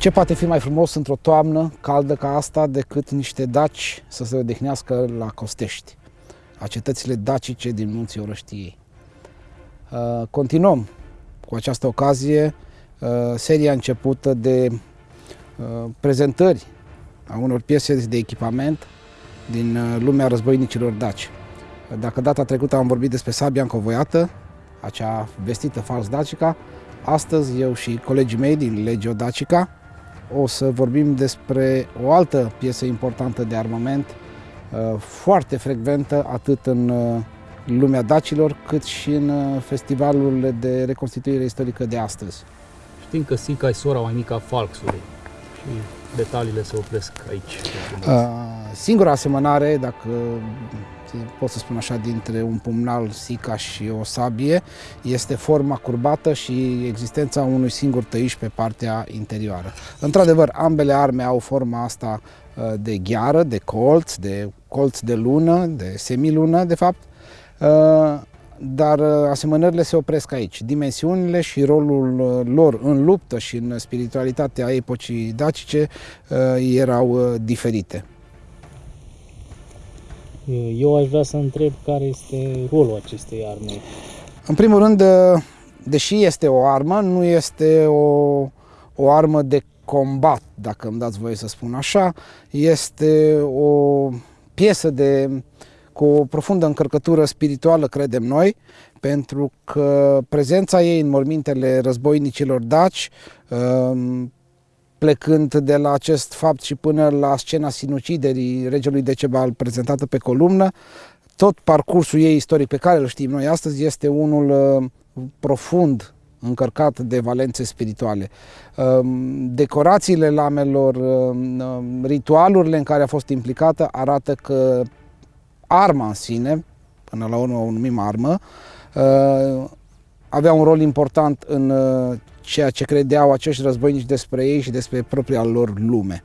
Ce poate fi mai frumos într-o toamnă caldă ca asta decât niște daci să se odihnească la Costești, a cetățile dacice din munții Orăștiei. Uh, continuăm cu această ocazie uh, seria începută de uh, prezentări a unor piese de echipament din lumea războinicilor daci. Dacă data trecută am vorbit despre sabia încovoiată, acea vestită fals dacica, astăzi eu și colegii mei din Legio Dacica o să vorbim despre o altă piesă importantă de armament, foarte frecventă atât în lumea dacilor, cât și în uh, festivalurile de reconstituire istorică de astăzi. Știm că Sica e sora mai mică a Falksului și detaliile se opresc aici. Uh, singura asemănare, dacă pot să spun așa, dintre un pumnal Sica și o sabie, este forma curbată și existența unui singur tăiș pe partea interioară. Într-adevăr, ambele arme au forma asta uh, de gheară, de colț, de colț de lună, de semilună, de fapt, Uh, dar uh, asemănările se opresc aici. Dimensiunile și rolul uh, lor în luptă și în spiritualitatea epocii dacice erau diferite. Eu aș vrea să întreb care este rolul acestei arme. În primul rând, deși este o armă, nu este o, o armă de combat, dacă îmi dați voie să spun așa, este o piesă de uh, cu o profundă încărcătură spirituală, credem noi, pentru că prezența ei în mormintele războinicilor daci, um, plecând de la acest fapt și până la scena sinuciderii regelui Decebal prezentată pe columnă, tot parcursul ei istoric pe care îl știm noi astăzi este unul uh, profund încărcat de valențe spirituale. Um, decorațiile lamelor, um, ritualurile în care a fost implicată arată că arma în sine, până la urmă o numim armă, uh, avea un rol important în uh, ceea ce credeau acești războinici despre ei și despre propria lor lume.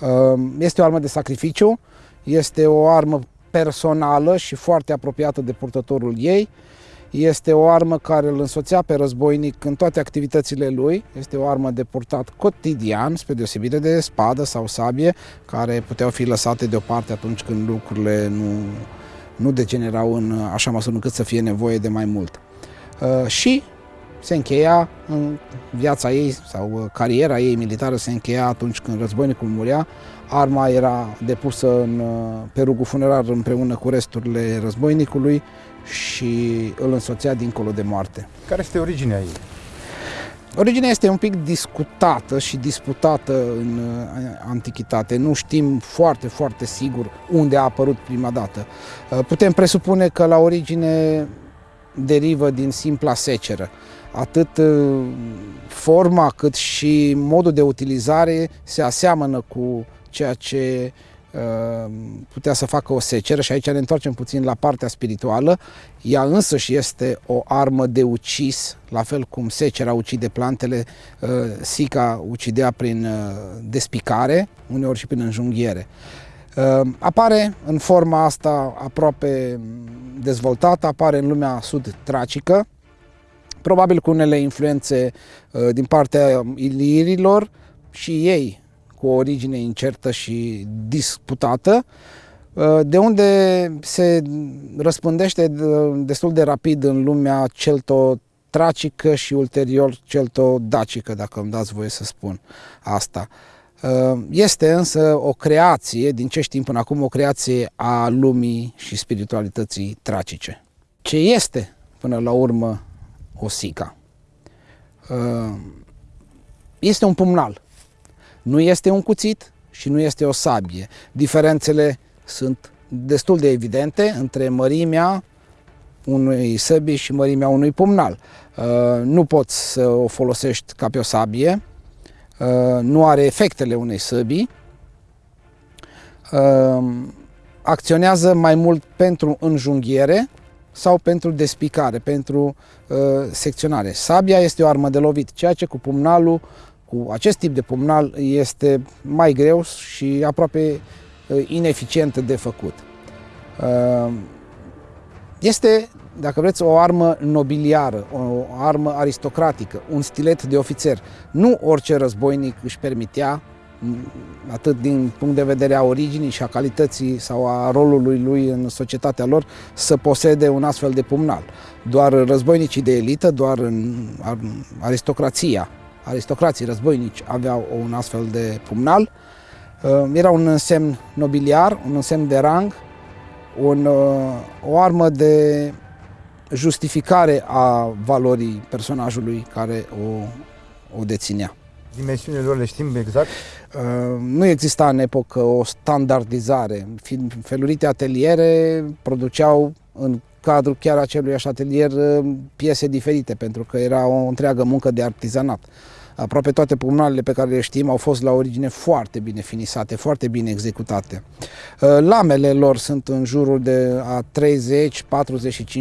Uh, este o armă de sacrificiu, este o armă personală și foarte apropiată de purtătorul ei, este o armă care îl însoțea pe războinic în toate activitățile lui. Este o armă de purtat cotidian, spre deosebire de spadă sau sabie, care puteau fi lăsate deoparte atunci când lucrurile nu, nu degenerau în așa măsură încât să fie nevoie de mai mult. Uh, și se încheia în viața ei sau uh, cariera ei militară se încheia atunci când războinicul murea. Arma era depusă în, uh, pe rugul funerar împreună cu resturile războinicului și îl însoțea dincolo de moarte. Care este originea ei? Originea este un pic discutată și disputată în uh, antichitate. Nu știm foarte, foarte sigur unde a apărut prima dată. Uh, putem presupune că la origine derivă din simpla seceră. Atât uh, forma cât și modul de utilizare se aseamănă cu ceea ce Ehm, putea să facă o seceră și aici ne întoarcem puțin la partea spirituală. Ea însă și este o armă de ucis, la fel cum secera ucide plantele, eh, sica ucidea prin eh, despicare, uneori și prin înjunghiere. Ehm, apare în forma asta aproape dezvoltată, apare în lumea sud-tracică, probabil cu unele influențe eh, din partea ilirilor și ei cu o origine incertă și disputată, uh, de unde se răspândește uh, destul de rapid în lumea celto-tracică și ulterior celto-dacică, dacă îmi dați voie să spun asta. Uh, este însă o creație, din ce știm până acum, o creație a lumii și spiritualității tracice. Ce este, până la urmă, o sica? Este un pumnal nu este un cuțit și nu este o sabie. Diferențele sunt destul de evidente între mărimea unui săbii și mărimea unui pumnal. Uh, nu poți să o folosești ca pe o sabie, uh, nu are efectele unei săbii, uh, acționează mai mult pentru înjunghiere sau pentru despicare, pentru secționare. Sabia este o armă de lovit, ceea ce cu pumnalul cu acest tip de pumnal este mai greu și aproape uh, ineficient de făcut. Uh, este dacă vreți, o armă nobiliară, o armă aristocratică, un stilet de ofițer. Nu orice războinic își permitea atât din punct de vedere a originii și a calității sau a rolului lui în societatea lor, să posede un astfel de pumnal. Doar războinicii de elită, doar în aristocrația, aristocrații războinici aveau un astfel de pumnal. Uh, era un semn nobiliar, un semn de rang, un, uh, o armă de justificare a valorii personajului care o, o deținea. Dimensiunile lor le știm exact? Uh, nu exista în epocă o standardizare. Felurite ateliere produceau în cadrul chiar acelui atelier uh, piese diferite, pentru că era o întreagă muncă de artizanat. Aproape toate pumnalele pe care le știm au fost la origine foarte bine finisate, foarte bine executate. Uh, lamele lor sunt în jurul de a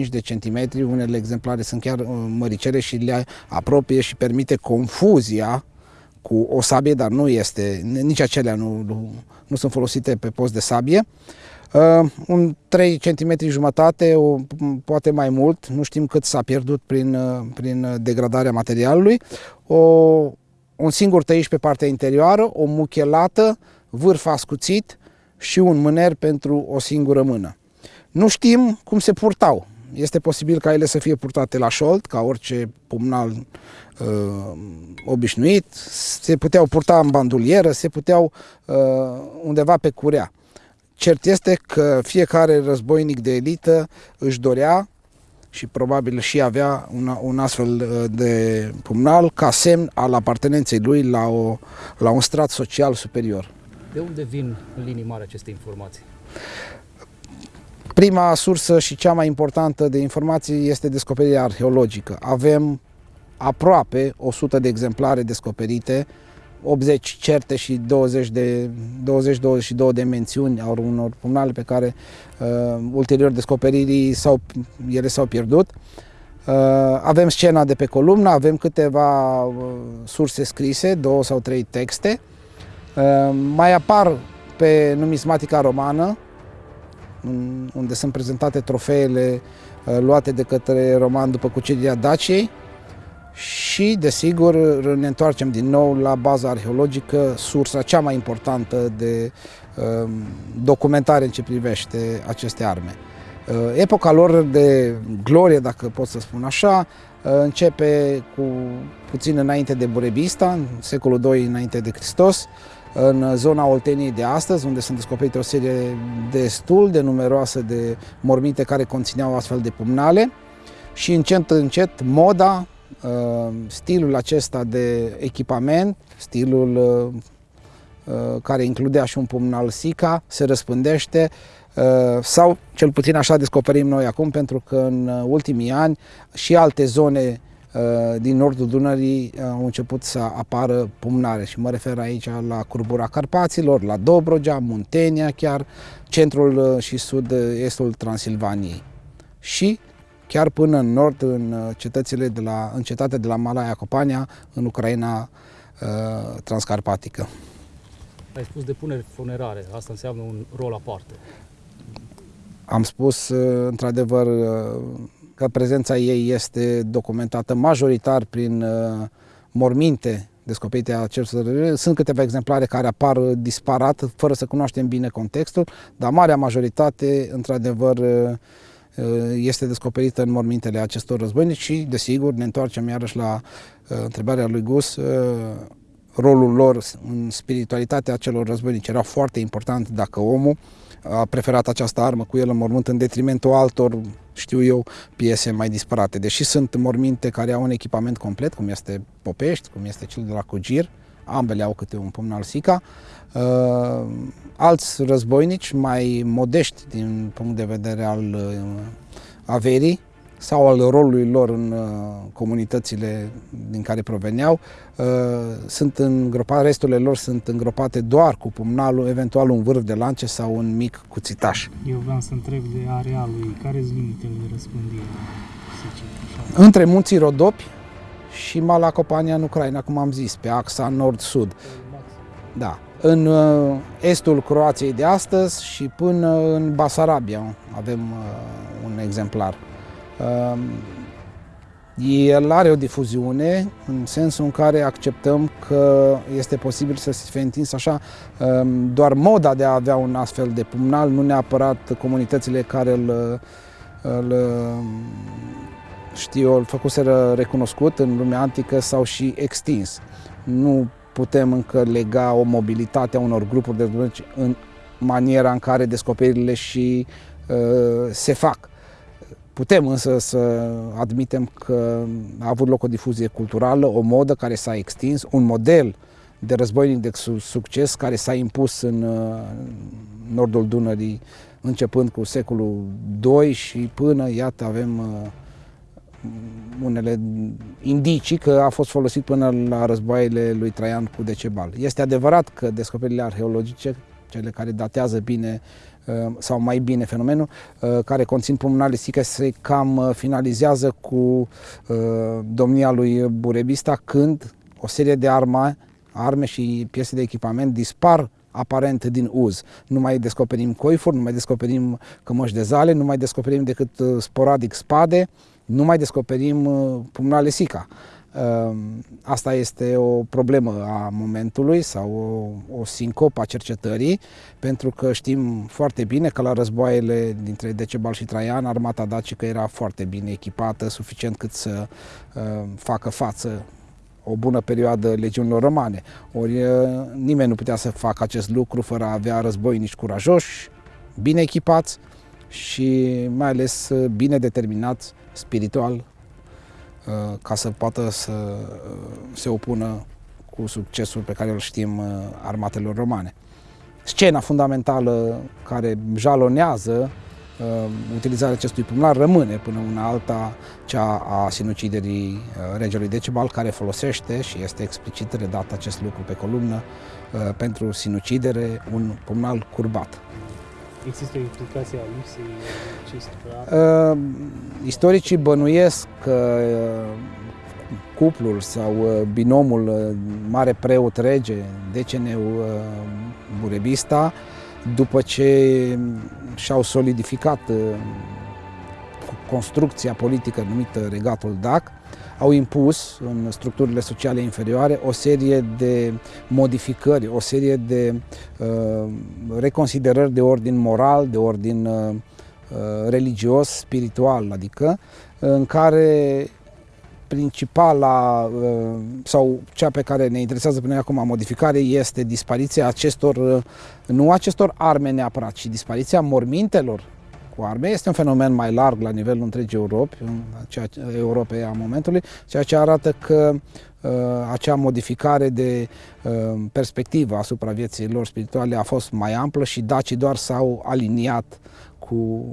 30-45 de centimetri, unele exemplare sunt chiar măricele și le apropie și permite confuzia cu o sabie, dar nu este, nici acelea nu, nu, nu sunt folosite pe post de sabie. Uh, un 3 cm jumătate, o, poate mai mult, nu știm cât s-a pierdut prin, uh, prin degradarea materialului. O, un singur tăiș pe partea interioară, o muchelată, vârf ascuțit și un mâner pentru o singură mână. Nu știm cum se purtau. Este posibil ca ele să fie purtate la șold, ca orice pumnal uh, obișnuit, se puteau purta în bandulieră, se puteau uh, undeva pe curea. Cert este că fiecare războinic de elită își dorea și probabil și avea un, un astfel uh, de pumnal ca semn al apartenenței lui la, o, la un strat social superior. De unde vin în linii mari aceste informații? Prima sursă și cea mai importantă de informații este descoperirea arheologică. Avem aproape 100 de exemplare descoperite, 80 certe și 20 de 20-22 de mențiuni au unor pumnale pe care uh, ulterior descoperirii sau ele s-au pierdut. Uh, avem scena de pe columnă, avem câteva uh, surse scrise, două sau trei texte. Uh, mai apar pe numismatica romană, unde sunt prezentate trofeele uh, luate de către roman după cucerirea Daciei și, desigur, ne întoarcem din nou la baza arheologică, sursa cea mai importantă de um, documentare în ce privește aceste arme. Uh, epoca lor de glorie, dacă pot să spun așa, uh, începe cu puțin înainte de Burebista, în secolul II înainte de Hristos, în zona Olteniei de astăzi, unde sunt descoperite o serie destul de numeroase de morminte care conțineau astfel de pumnale. Și încet, încet, moda, uh, stilul acesta de echipament, stilul uh, uh, care includea și un pumnal Sica, se răspândește. Sau cel puțin așa descoperim noi acum, pentru că în ultimii ani și alte zone Uh, din nordul Dunării uh, au început să apară pumnare și mă refer aici la curbura Carpaților, la Dobrogea, Muntenia chiar, centrul uh, și sud-estul Transilvaniei. Și chiar până în nord, în cetățile de la, în cetatea de la Malaia Copania, în Ucraina transcarpatică. Ai spus depuneri funerare, asta înseamnă un rol aparte. Am spus, într-adevăr, că prezența ei este documentată majoritar prin uh, morminte descoperite a acestor Sunt câteva exemplare care apar disparat, fără să cunoaștem bine contextul, dar marea majoritate, într-adevăr, uh, uh, este descoperită în mormintele acestor războinici și, desigur, ne întoarcem iarăși la întrebarea lui Gus, rolul lor în spiritualitatea celor războinici era foarte important dacă omul a preferat această armă cu el în mormânt în detrimentul altor, știu eu, piese mai disparate. Deși sunt morminte care au un echipament complet, cum este Popești, cum este cel de la Cugir, ambele au câte un pumn al Sica. Uh, alți războinici mai modești din punct de vedere al uh, averii, sau al rolului lor în uh, comunitățile din care proveneau. Uh, sunt îngropate, resturile lor sunt îngropate doar cu pumnalul, eventual un vârf de lance sau un mic cuțitaș. Eu vreau să întreb de arealul, care sunt limitele de răspândire? Între munții Rodopi și Malacopania în Ucraina, cum am zis, pe axa nord-sud. Da. În uh, estul Croației de astăzi și până în Basarabia avem un exemplar. Um, el are o difuziune în sensul în care acceptăm că este posibil să se fie întins așa um, doar moda de a avea un astfel de pumnal, nu neapărat comunitățile care îl, îl știu, îl făcuseră recunoscut în lumea antică sau și extins. Nu putem încă lega o mobilitate a unor grupuri de dulci în maniera în care descoperirile și uh, se fac. Putem însă să admitem că a avut loc o difuzie culturală, o modă care s-a extins, un model de războinic de succes care s-a impus în uh, nordul Dunării începând cu secolul II și până, iată, avem uh, unele indicii că a fost folosit până la războaiele lui Traian cu Decebal. Este adevărat că descoperirile arheologice, cele care datează bine uh, sau mai bine fenomenul, uh, care conțin pulmonalistică, se cam uh, finalizează cu domnia lui Burebista când o serie de arme, arme și piese de echipament dispar aparent din uz. Nu mai descoperim coifuri, nu mai descoperim cămăși de zale, nu mai descoperim decât sporadic spade, nu mai descoperim uh, pumnale sica. Uh, asta este o problemă a momentului sau o, o sincopă a cercetării, pentru că știm foarte bine că la războaiele dintre Decebal și Traian, armata dacică era foarte bine echipată, suficient cât să uh, facă față o bună perioadă legiunilor romane. Ori nimeni nu putea să facă acest lucru fără a avea războinici curajoși, bine echipați și mai ales bine determinați spiritual uh, ca să poată să uh, se opună cu succesul pe care îl știm uh, armatelor romane. Scena fundamentală care jalonează utilizarea acestui pumnar rămâne până una alta cea a sinuciderii regelui Decebal care folosește și este explicit redat acest lucru pe columnă pentru sinucidere un pumnal curbat. Există o implicație a lipsei acestor uh, Istoricii bănuiesc că uh, cuplul sau uh, binomul uh, mare preot rege, deceneu uh, Burebista, după ce și-au solidificat uh, construcția politică numită Regatul Dac, au impus în structurile sociale inferioare o serie de modificări, o serie de uh, reconsiderări de ordin moral, de ordin uh, uh religios, spiritual, adică în care principala uh, sau cea pe care ne interesează până acum modificare este dispariția acestor, uh, nu acestor arme neapărat, ci dispariția mormintelor cu arme. Este un fenomen mai larg la nivelul întregii Europe, ceea ce, Europei a momentului, ceea ce arată că uh, acea modificare de uh, perspectivă asupra vieții lor spirituale a fost mai amplă și dacii doar s-au aliniat cu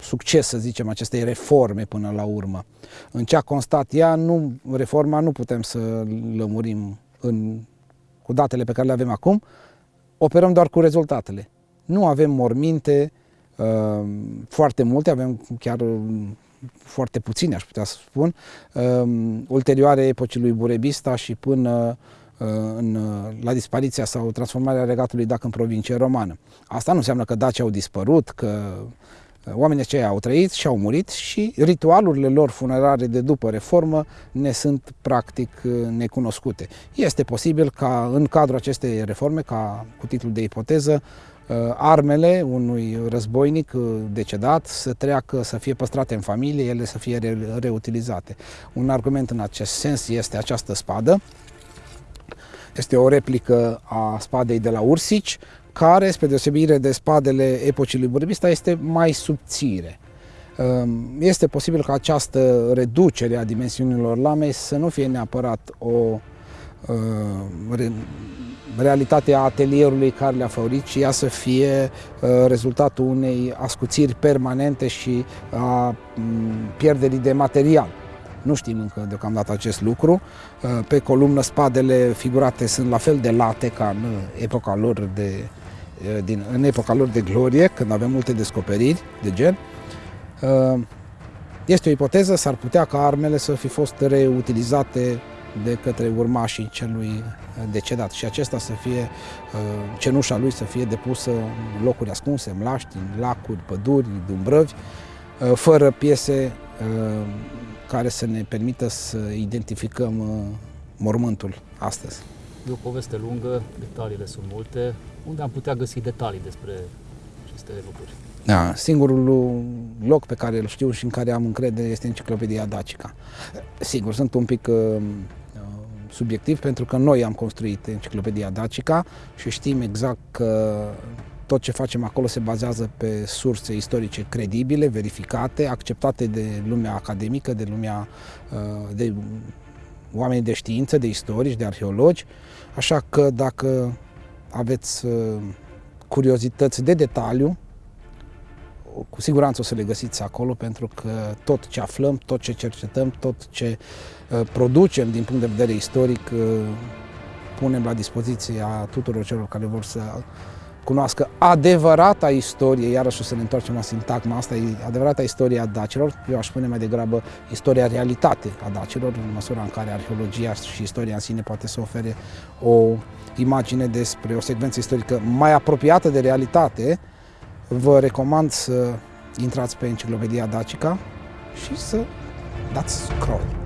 succes, să zicem, acestei reforme până la urmă. În ce a constat ea, nu, reforma nu putem să lămurim în, cu datele pe care le avem acum, operăm doar cu rezultatele. Nu avem morminte Ehm, foarte multe, avem chiar mm, foarte puține, aș putea să spun, ehm, ulterioare epocii lui Burebista și până ehm, în, la dispariția sau transformarea regatului Dac în provincie romană. Asta nu înseamnă că Daci au dispărut, că oamenii aceia au trăit și au murit și ritualurile lor funerare de după reformă ne sunt practic necunoscute. Este posibil ca în cadrul acestei reforme, ca cu titlul de ipoteză, Uh, armele unui războinic uh, decedat să treacă, să fie păstrate în familie, ele să fie re reutilizate. Un argument în acest sens este această spadă. Este o replică a spadei de la Ursici, care, spre deosebire de spadele epocii lui Burbista, este mai subțire. Um, este posibil ca această reducere a dimensiunilor lamei să nu fie neapărat o uh, realitatea atelierului care le-a făurit și ea să fie uh, rezultatul unei ascuțiri permanente și a mm, pierderii de material. Nu știm încă deocamdată acest lucru. Uh, pe columnă spadele figurate sunt la fel de late ca în epoca lor de, uh, din, în epoca lor de glorie, când avem multe descoperiri de gen. Este o ipoteză, s-ar putea ca armele să fi fost reutilizate de către urmașii celui uh, decedat și acesta să fie, uh, cenușa lui să fie depusă în locuri ascunse, în mlaști, în lacuri, păduri, dumbrăvi, uh, fără piese uh, care să ne permită să identificăm uh, mormântul astăzi. E o poveste lungă, detaliile sunt multe. Unde am putea găsi detalii despre aceste lucruri? Da, singurul loc pe care îl știu și în care am încredere este Enciclopedia Dacica. Sigur, sunt un pic uh, subiectiv pentru că noi am construit Enciclopedia Dacica și știm exact că tot ce facem acolo se bazează pe surse istorice credibile, verificate, acceptate de lumea academică, de lumea uh, de oameni de știință, de istorici, de arheologi. Așa că dacă aveți uh, curiozități de detaliu, cu siguranță o să le găsiți acolo pentru că tot ce aflăm, tot ce cercetăm, tot ce uh, producem din punct de vedere istoric uh, punem la dispoziția tuturor celor care vor să cunoască adevărata istorie, iarăși o să ne întoarcem la sintagma asta, e adevărata istorie a dacilor, eu aș spune mai degrabă istoria realitate a dacilor, în măsura în care arheologia și istoria în sine poate să ofere o imagine despre o secvență istorică mai apropiată de realitate, vă recomand să intrați pe Enciclopedia Dacica și să dați scroll.